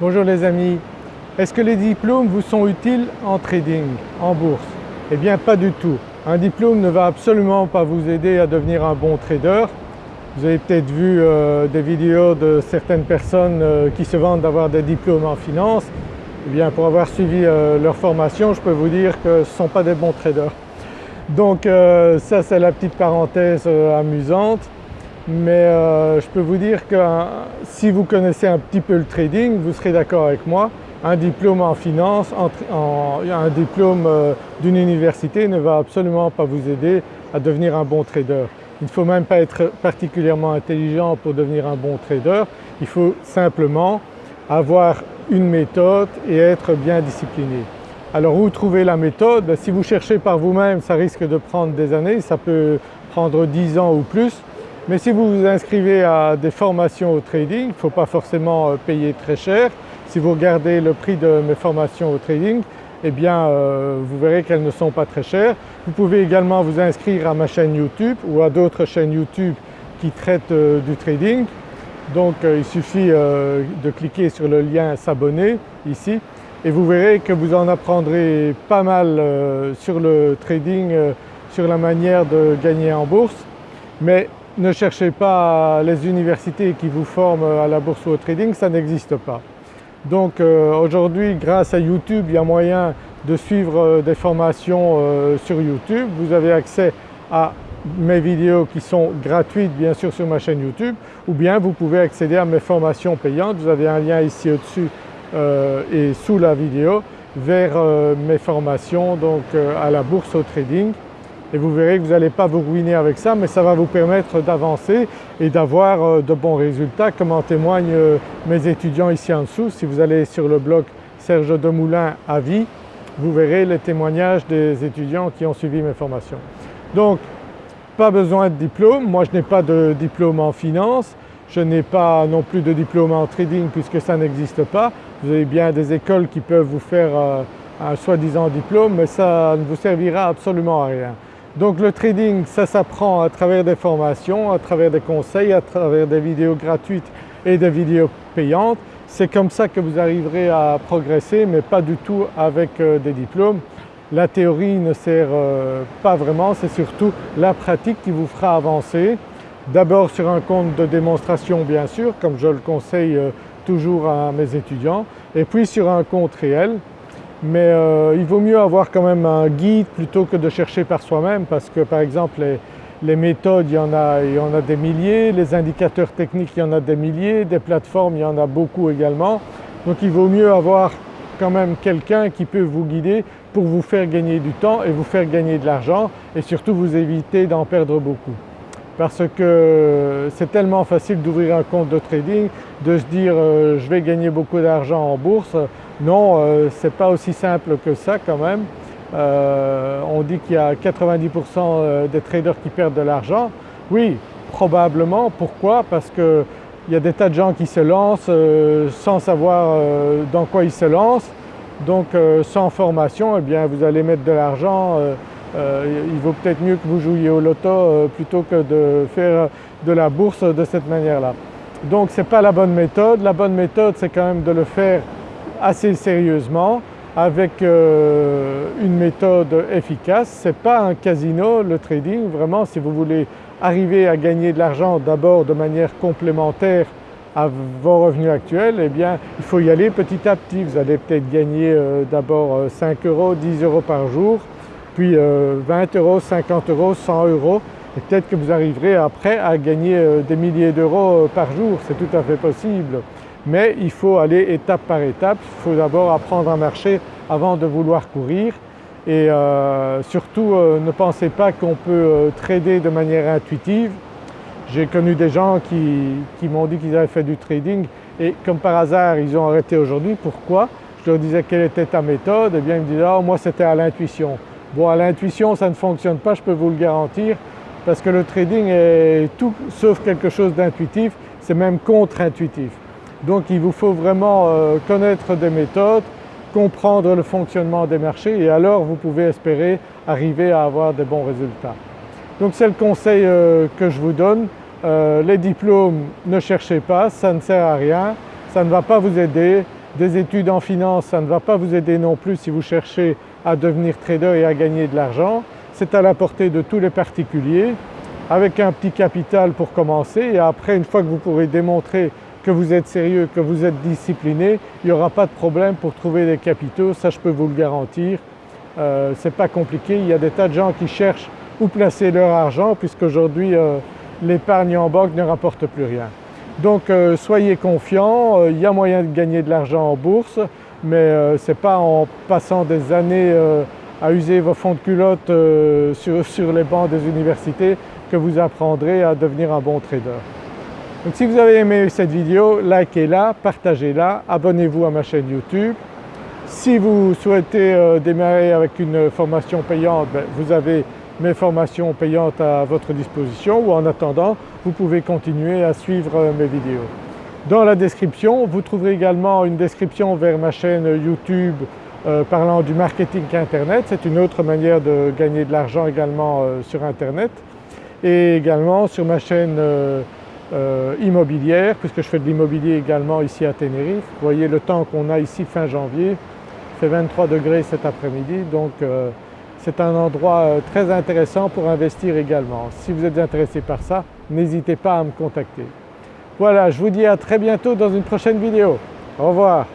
Bonjour les amis, est-ce que les diplômes vous sont utiles en trading, en bourse? Eh bien pas du tout. Un diplôme ne va absolument pas vous aider à devenir un bon trader. Vous avez peut-être vu euh, des vidéos de certaines personnes euh, qui se vantent d'avoir des diplômes en finance. Eh bien pour avoir suivi euh, leur formation, je peux vous dire que ce ne sont pas des bons traders. Donc ça c'est la petite parenthèse amusante mais euh, je peux vous dire que si vous connaissez un petit peu le trading, vous serez d'accord avec moi, un diplôme en finance, un diplôme euh, d'une université ne va absolument pas vous aider à devenir un bon trader. Il ne faut même pas être particulièrement intelligent pour devenir un bon trader, il faut simplement avoir une méthode et être bien discipliné. Alors où trouver la méthode? Ben, Si vous cherchez par vous-même ça risque de prendre des années, ça peut prendre 10 ans ou plus. Mais si vous vous inscrivez à des formations au trading, il ne faut pas forcément euh, payer très cher. Si vous regardez le prix de mes formations au trading, eh bien euh, vous verrez qu'elles ne sont pas très chères. Vous pouvez également vous inscrire à ma chaîne YouTube ou à d'autres chaînes YouTube qui traitent euh, du trading. Donc il suffit de cliquer sur le lien s'abonner ici et vous verrez que vous en apprendrez pas mal sur le trading, sur la manière de gagner en bourse. Mais ne cherchez pas les universités qui vous forment à la bourse ou au trading, ça n'existe pas. Donc euh, aujourd'hui grâce à YouTube il y a moyen de suivre euh, des formations euh, sur YouTube. Vous avez accès à mes vidéos qui sont gratuites bien sûr sur ma chaîne YouTube ou bien vous pouvez accéder à mes formations payantes. Vous avez un lien ici au-dessus et sous la vidéo vers mes formations donc à la bourse au trading et vous verrez que vous n'allez pas vous ruiner avec ça mais ça va vous permettre d'avancer et d'avoir euh, de bons résultats comme en témoignent euh, mes étudiants ici en dessous. Si vous allez sur le blog Serge Demoulin à vie, vous verrez les témoignages des étudiants qui ont suivi mes formations. Donc pas besoin de diplôme, moi je n'ai pas de diplôme en finance, je n'ai pas non plus de diplôme en trading puisque ça n'existe pas. Vous avez bien des écoles qui peuvent vous faire euh, un soi-disant diplôme mais ça ne vous servira absolument à rien. Donc le trading ça s'apprend à travers des formations, à travers des conseils, à travers des vidéos gratuites et des vidéos payantes. C'est comme ça que vous arriverez à progresser mais pas du tout avec euh, des diplômes. La théorie ne sert euh, pas vraiment, c'est surtout la pratique qui vous fera avancer. D'abord sur un compte de démonstration bien sûr comme je le conseille euh, toujours à mes étudiants et puis sur un compte réel mais euh, il vaut mieux avoir quand même un guide plutôt que de chercher par soi-même parce que par exemple les, méthodes il y, en a, des milliers, les indicateurs techniques il y en a des milliers, des plateformes il y en a beaucoup également. Donc il vaut mieux avoir quand même quelqu'un qui peut vous guider pour vous faire gagner du temps et vous faire gagner de l'argent et surtout vous éviter d'en perdre beaucoup. Parce que c'est tellement facile d'ouvrir un compte de trading, de se dire euh, je vais gagner beaucoup d'argent en bourse, non, euh, ce n'est pas aussi simple que ça quand même. Euh, on dit qu'il y a 90% euh, des traders qui perdent de l'argent. Oui, probablement. Pourquoi? Parce qu'il y a des tas de gens qui se lancent sans savoir dans quoi ils se lancent. Donc sans formation, eh bien vous allez mettre de l'argent. il vaut peut-être mieux que vous jouiez au loto plutôt que de faire de la bourse de cette manière-là. Donc ce n'est pas la bonne méthode. La bonne méthode c'est quand même de le faire assez sérieusement avec euh, une méthode efficace. Ce n'est pas un casino le trading, vraiment si vous voulez arriver à gagner de l'argent d'abord de manière complémentaire à vos revenus actuels, eh bien il faut y aller petit à petit. Vous allez peut-être gagner euh, d'abord 5 euh, euros, 10 euros par jour, puis 20 euros, 50 euros, 100 euros et peut-être que vous arriverez après à gagner des milliers d'euros par jour, c'est tout à fait possible mais il faut aller étape par étape. Il faut d'abord apprendre à marcher avant de vouloir courir et euh, surtout euh, ne pensez pas qu'on peut euh, trader de manière intuitive. J'ai connu des gens qui, m'ont dit qu'ils avaient fait du trading et comme par hasard ils ont arrêté aujourd'hui. Pourquoi? Je leur disais quelle était ta méthode? Et eh bien ils me disaient « oh, moi c'était à l'intuition ». Bon à l'intuition ça ne fonctionne pas, je peux vous le garantir parce que le trading est tout sauf quelque chose d'intuitif, c'est même contre-intuitif. Donc il vous faut vraiment euh, connaître des méthodes, comprendre le fonctionnement des marchés et alors vous pouvez espérer arriver à avoir des bons résultats. Donc c'est le conseil euh, que je vous donne. Euh, les diplômes ne cherchez pas, ça ne sert à rien, ça ne va pas vous aider. des études en finance, ça ne va pas vous aider non plus si vous cherchez à devenir trader et à gagner de l'argent. C'est à la portée de tous les particuliers avec un petit capital pour commencer et après une fois que vous pourrez démontrer que vous êtes sérieux, que vous êtes discipliné, il n'y aura pas de problème pour trouver des capitaux, ça je peux vous le garantir. Euh, Ce n'est pas compliqué, il y a des tas de gens qui cherchent où placer leur argent puisqu'aujourd'hui euh, l'épargne en banque ne rapporte plus rien. Donc euh, soyez confiants, euh, il y a moyen de gagner de l'argent en bourse mais ce n'est pas en passant des années à user vos fonds de culotte sur les bancs des universités que vous apprendrez à devenir un bon trader. Donc si vous avez aimé cette vidéo, likez-la, partagez-la, abonnez-vous à ma chaîne YouTube. Si vous souhaitez démarrer avec une formation payante, ben, vous avez mes formations payantes à votre disposition ou en attendant vous pouvez continuer à suivre mes vidéos. Dans la description vous trouverez également une description vers ma chaîne YouTube euh, parlant du marketing internet, c'est une autre manière de gagner de l'argent également euh, sur internet et également sur ma chaîne euh, immobilière puisque je fais de l'immobilier également ici à Tenerife. Vous voyez le temps qu'on a ici fin janvier, il fait 23 degrés cet après-midi donc c'est un endroit euh, très intéressant pour investir également. Si vous êtes intéressé par ça, n'hésitez pas à me contacter. Voilà, je vous dis à très bientôt dans une prochaine vidéo. Au revoir.